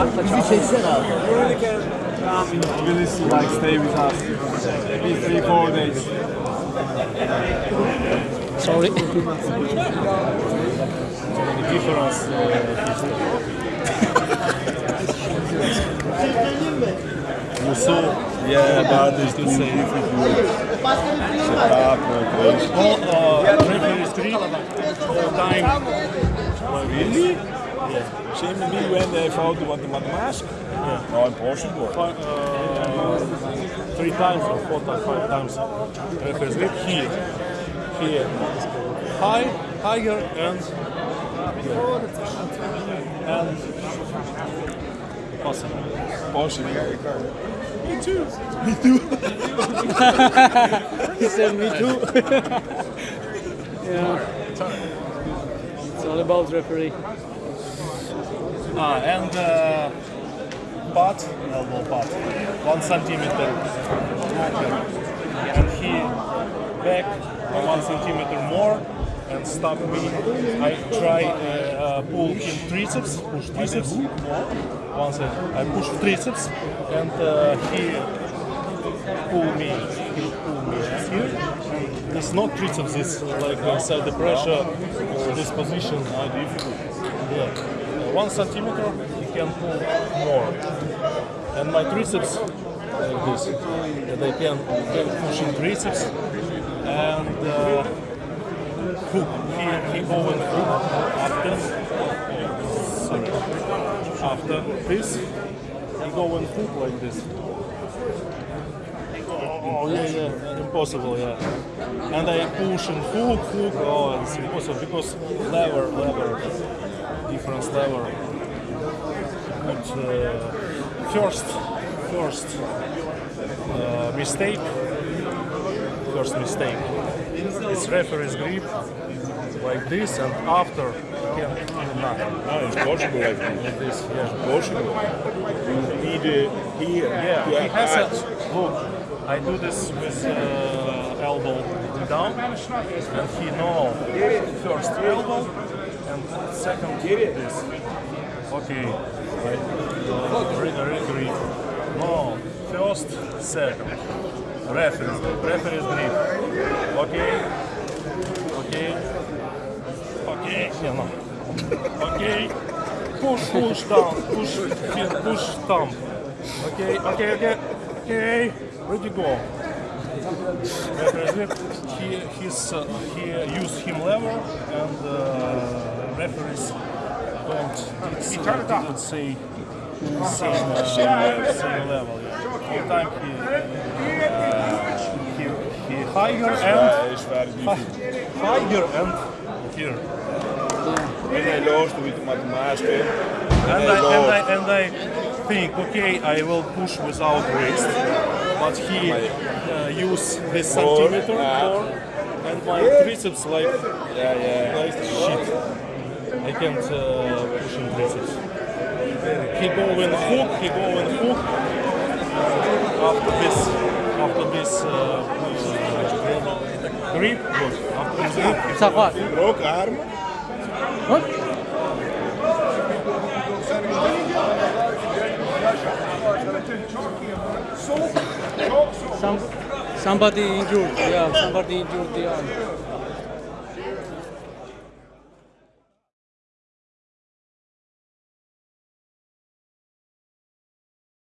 Bizi çeksene abi. You come in Tbilisi, like stay with us. Maybe three, four days. Sorry. Difference. Musul, yeah, but it's too difficult. Setup, uh, crazy. Well, uh, referee is three all time. Oh, really? Yeah. Same with me when they fought the one the mask. Yeah. No, impossible. Fi- uh, three times or four times, five times. Referee is three. Here, here, high, higher, and and possible. Possible. Me too. Me too. He said me too. yeah. It's all about referee. Ah, and uh, butt, elbow butt, one centimeter. And he back one centimeter more and stop me. I try uh, uh, pull him triceps, push triceps. Once I, push triceps and uh, he pull me, he pull me here. It's not triceps, it's like inside the pressure, this position. Ah, difficult. Yeah. One centimeter, you can pull more. And my triceps, like this, I can, can push in triceps and uh, hook. He, he and hook after, sorry, after this, he go and hook like this. Oh, yeah, yeah, impossible, yeah. And I push and hook, hook, oh, it's impossible because lever, lever, different lever. But uh, first, first uh, mistake, first mistake is referee's grip like this, and after can nothing. No, it's possible like this. This, yeah. Possible. You need uh, here Yeah, he has a look. I do this with uh, elbow down, and he know first elbow and second this. Okay, I uh, re- re- grip. No, first, second. Reference, reference grip. Okay, okay, okay. Yeah, no. Okay. Push, push down, push, push thumb. Okay, okay, okay, okay. Ready go. Referee, he he's uh, he use him lever and uh, referees don't it's, uh, didn't say same uh, same level. Yeah. All time he uh, he he higher and it's very difficult. higher and here. When I lost with my mask, eh, And I, I and, I, and I think, okay, I will push without wrist, but he uh, use this centimeter yeah. more, and my triceps like yeah, yeah. like shit. I can't uh, push in triceps. He go in hook, he go in hook. After this, after this uh, grip. After this grip, he Sak what? Broke arm. What? Some, somebody injured. Yeah, somebody injured the arm.